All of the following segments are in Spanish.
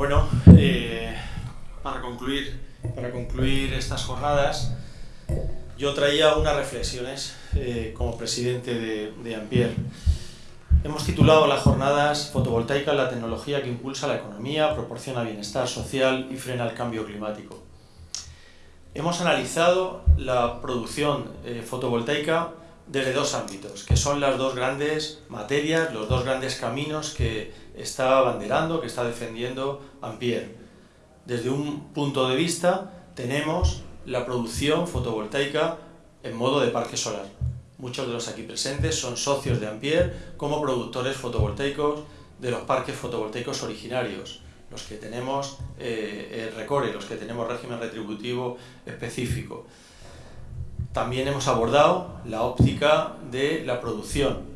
Bueno, eh, para, concluir, para concluir estas jornadas, yo traía unas reflexiones eh, como presidente de, de Ampier. Hemos titulado las jornadas Fotovoltaica, la tecnología que impulsa la economía, proporciona bienestar social y frena el cambio climático. Hemos analizado la producción eh, fotovoltaica desde dos ámbitos, que son las dos grandes materias, los dos grandes caminos que está abanderando, que está defendiendo Ampere. Desde un punto de vista tenemos la producción fotovoltaica en modo de parque solar. Muchos de los aquí presentes son socios de Ampere como productores fotovoltaicos de los parques fotovoltaicos originarios, los que tenemos eh, recore, los que tenemos régimen retributivo específico. También hemos abordado la óptica de la producción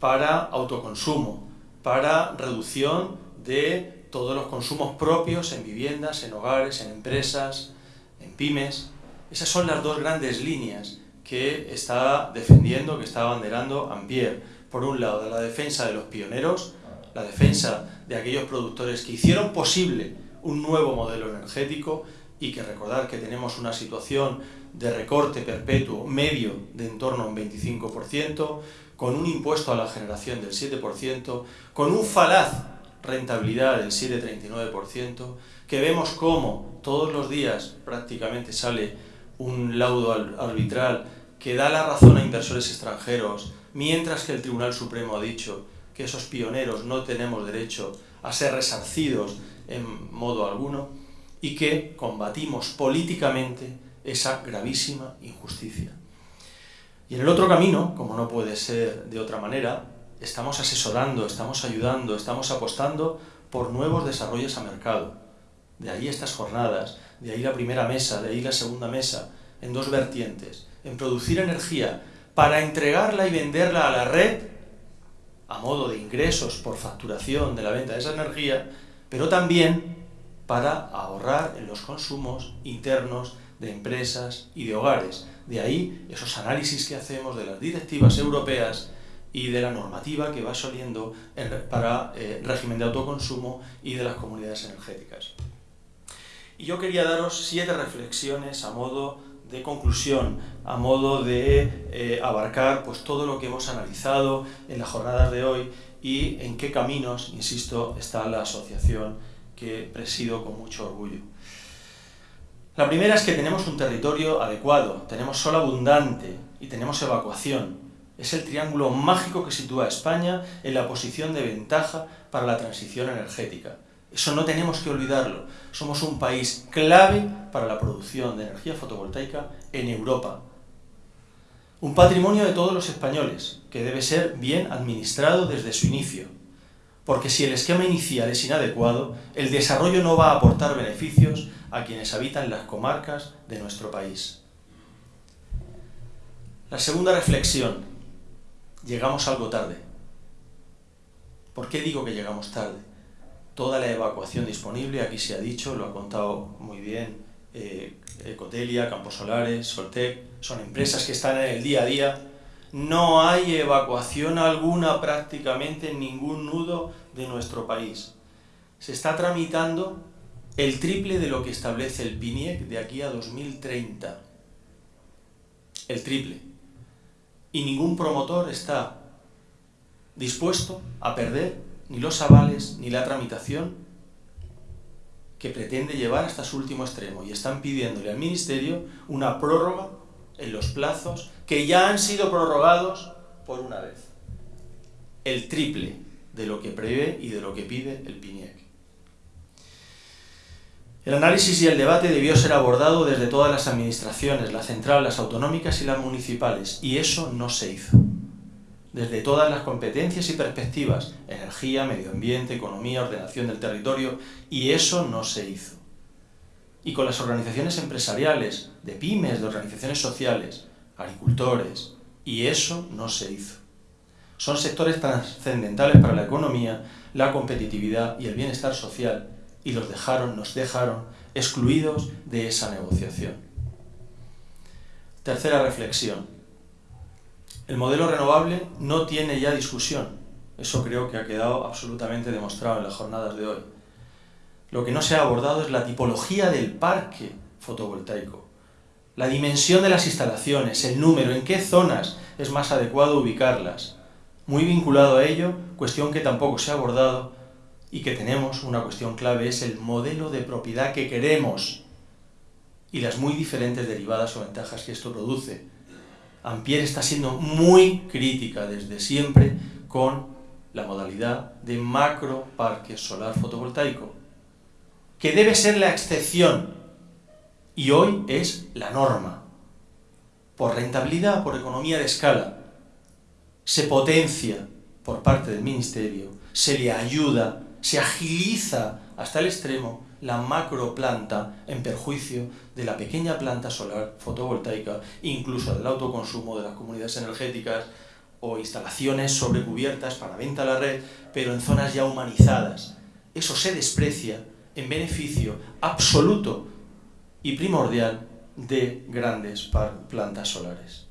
para autoconsumo, para reducción de todos los consumos propios en viviendas, en hogares, en empresas, en pymes. Esas son las dos grandes líneas que está defendiendo, que está abanderando Ampier. Por un lado, la defensa de los pioneros, la defensa de aquellos productores que hicieron posible un nuevo modelo energético y que recordar que tenemos una situación de recorte perpetuo medio de en torno a un 25%, con un impuesto a la generación del 7%, con un falaz rentabilidad del 7,39%, que vemos cómo todos los días prácticamente sale un laudo arbitral que da la razón a inversores extranjeros, mientras que el Tribunal Supremo ha dicho que esos pioneros no tenemos derecho a ser resarcidos en modo alguno, y que combatimos políticamente esa gravísima injusticia. Y en el otro camino, como no puede ser de otra manera, estamos asesorando, estamos ayudando, estamos apostando por nuevos desarrollos a mercado. De ahí estas jornadas, de ahí la primera mesa, de ahí la segunda mesa, en dos vertientes, en producir energía para entregarla y venderla a la red a modo de ingresos por facturación de la venta de esa energía, pero también para ahorrar en los consumos internos de empresas y de hogares. De ahí esos análisis que hacemos de las directivas europeas y de la normativa que va saliendo para el eh, régimen de autoconsumo y de las comunidades energéticas. Y yo quería daros siete reflexiones a modo de conclusión, a modo de eh, abarcar pues, todo lo que hemos analizado en las jornadas de hoy y en qué caminos, insisto, está la asociación que presido con mucho orgullo. La primera es que tenemos un territorio adecuado, tenemos sol abundante y tenemos evacuación. Es el triángulo mágico que sitúa a España en la posición de ventaja para la transición energética. Eso no tenemos que olvidarlo. Somos un país clave para la producción de energía fotovoltaica en Europa. Un patrimonio de todos los españoles, que debe ser bien administrado desde su inicio. Porque si el esquema inicial es inadecuado, el desarrollo no va a aportar beneficios a quienes habitan las comarcas de nuestro país. La segunda reflexión. Llegamos algo tarde. ¿Por qué digo que llegamos tarde? Toda la evacuación disponible, aquí se ha dicho, lo ha contado muy bien eh, Ecotelia, Campos Solares, Soltec, son empresas que están en el día a día. No hay evacuación alguna prácticamente en ningún nudo de nuestro país. Se está tramitando el triple de lo que establece el PINIEC de aquí a 2030. El triple. Y ningún promotor está dispuesto a perder ni los avales ni la tramitación que pretende llevar hasta su último extremo. Y están pidiéndole al Ministerio una prórroga en los plazos que ya han sido prorrogados por una vez. El triple de lo que prevé y de lo que pide el PINIEC. El análisis y el debate debió ser abordado desde todas las administraciones, las centrales, las autonómicas y las municipales, y eso no se hizo. Desde todas las competencias y perspectivas, energía, medio ambiente, economía, ordenación del territorio, y eso no se hizo. Y con las organizaciones empresariales, de pymes, de organizaciones sociales, agricultores, y eso no se hizo. Son sectores trascendentales para la economía, la competitividad y el bienestar social, y los dejaron, nos dejaron excluidos de esa negociación. Tercera reflexión. El modelo renovable no tiene ya discusión. Eso creo que ha quedado absolutamente demostrado en las jornadas de hoy. Lo que no se ha abordado es la tipología del parque fotovoltaico, la dimensión de las instalaciones, el número, en qué zonas es más adecuado ubicarlas. Muy vinculado a ello, cuestión que tampoco se ha abordado y que tenemos, una cuestión clave, es el modelo de propiedad que queremos y las muy diferentes derivadas o ventajas que esto produce. Ampere está siendo muy crítica desde siempre con la modalidad de macro parque solar fotovoltaico, que debe ser la excepción y hoy es la norma. Por rentabilidad, por economía de escala, se potencia por parte del Ministerio, se le ayuda, se agiliza hasta el extremo la macro planta en perjuicio de la pequeña planta solar fotovoltaica, incluso del autoconsumo de las comunidades energéticas o instalaciones sobrecubiertas para venta a la red, pero en zonas ya humanizadas. Eso se desprecia en beneficio absoluto y primordial de grandes plantas solares.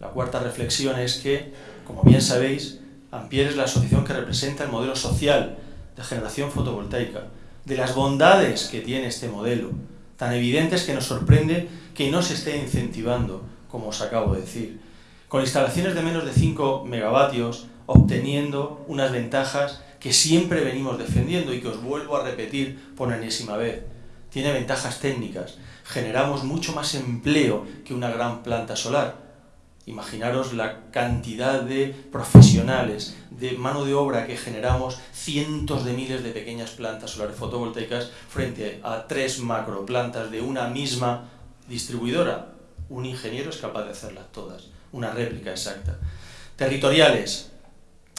La cuarta reflexión es que, como bien sabéis, Ampier es la asociación que representa el modelo social de generación fotovoltaica, de las bondades que tiene este modelo, tan evidentes que nos sorprende que no se esté incentivando, como os acabo de decir, con instalaciones de menos de 5 megavatios, obteniendo unas ventajas que siempre venimos defendiendo y que os vuelvo a repetir por enésima vez. Tiene ventajas técnicas, generamos mucho más empleo que una gran planta solar, Imaginaros la cantidad de profesionales, de mano de obra que generamos cientos de miles de pequeñas plantas solares fotovoltaicas frente a tres macroplantas de una misma distribuidora. Un ingeniero es capaz de hacerlas todas, una réplica exacta. Territoriales,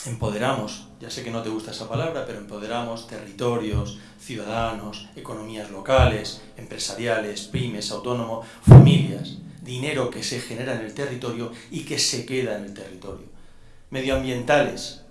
empoderamos, ya sé que no te gusta esa palabra, pero empoderamos territorios, ciudadanos, economías locales, empresariales, pymes, autónomos, familias dinero que se genera en el territorio y que se queda en el territorio. Medioambientales.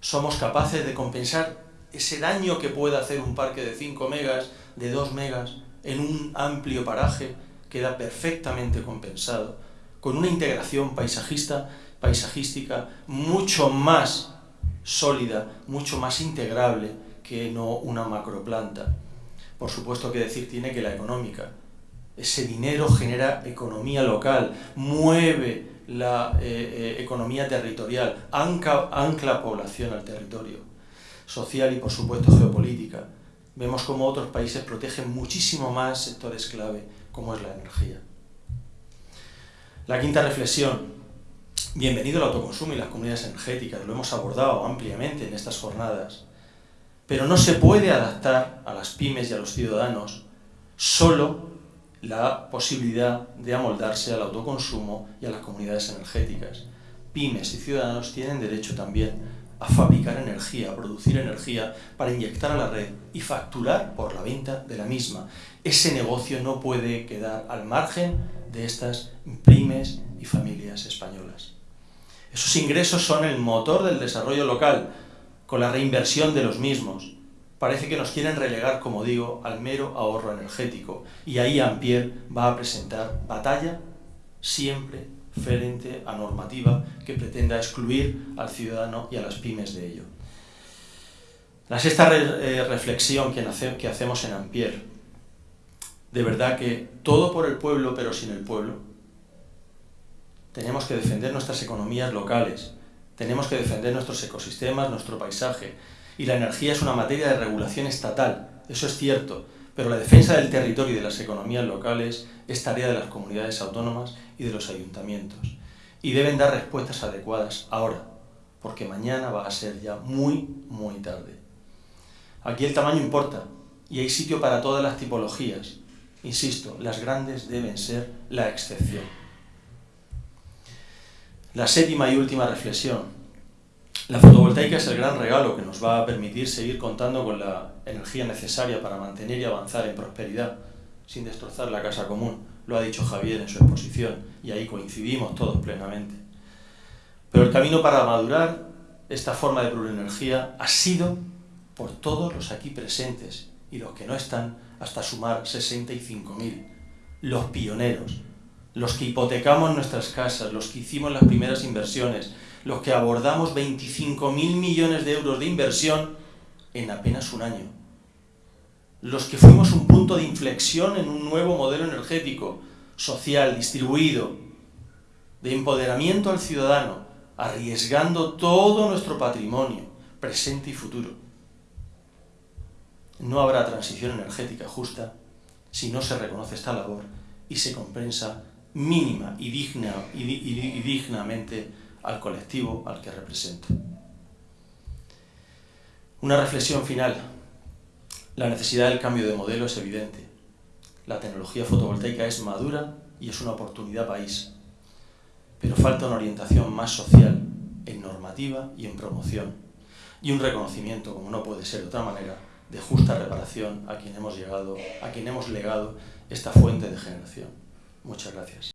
Somos capaces de compensar ese daño que puede hacer un parque de 5 megas, de 2 megas, en un amplio paraje, queda perfectamente compensado, con una integración paisajista, paisajística mucho más sólida, mucho más integrable que no una macroplanta. Por supuesto que decir tiene que la económica, ese dinero genera economía local, mueve la eh, eh, economía territorial, ancla, ancla población al territorio, social y por supuesto geopolítica. Vemos cómo otros países protegen muchísimo más sectores clave, como es la energía. La quinta reflexión. Bienvenido al autoconsumo y las comunidades energéticas, lo hemos abordado ampliamente en estas jornadas. Pero no se puede adaptar a las pymes y a los ciudadanos solo la posibilidad de amoldarse al autoconsumo y a las comunidades energéticas. Pymes y ciudadanos tienen derecho también a fabricar energía, a producir energía para inyectar a la red y facturar por la venta de la misma. Ese negocio no puede quedar al margen de estas pymes y familias españolas. Esos ingresos son el motor del desarrollo local, con la reinversión de los mismos, parece que nos quieren relegar, como digo, al mero ahorro energético. Y ahí Ampère va a presentar batalla siempre frente a normativa que pretenda excluir al ciudadano y a las pymes de ello. La sexta eh, reflexión que, que hacemos en Ampère, de verdad que todo por el pueblo pero sin el pueblo, tenemos que defender nuestras economías locales, tenemos que defender nuestros ecosistemas, nuestro paisaje, y la energía es una materia de regulación estatal, eso es cierto, pero la defensa del territorio y de las economías locales es tarea de las comunidades autónomas y de los ayuntamientos. Y deben dar respuestas adecuadas ahora, porque mañana va a ser ya muy, muy tarde. Aquí el tamaño importa, y hay sitio para todas las tipologías. Insisto, las grandes deben ser la excepción. La séptima y última reflexión. La fotovoltaica es el gran regalo que nos va a permitir seguir contando con la energía necesaria para mantener y avanzar en prosperidad, sin destrozar la casa común. Lo ha dicho Javier en su exposición, y ahí coincidimos todos plenamente. Pero el camino para madurar esta forma de plurenergía ha sido por todos los aquí presentes y los que no están, hasta sumar 65.000, los pioneros, los que hipotecamos nuestras casas, los que hicimos las primeras inversiones, los que abordamos 25.000 millones de euros de inversión en apenas un año. los que fuimos un punto de inflexión en un nuevo modelo energético, social, distribuido, de empoderamiento al ciudadano, arriesgando todo nuestro patrimonio, presente y futuro. No habrá transición energética justa si no se reconoce esta labor y se compensa mínima y, digna, y, y dignamente al colectivo al que representa. Una reflexión final. La necesidad del cambio de modelo es evidente. La tecnología fotovoltaica es madura y es una oportunidad país. Pero falta una orientación más social, en normativa y en promoción. Y un reconocimiento, como no puede ser de otra manera, de justa reparación a quien hemos llegado, a quien hemos legado esta fuente de generación. Muchas gracias.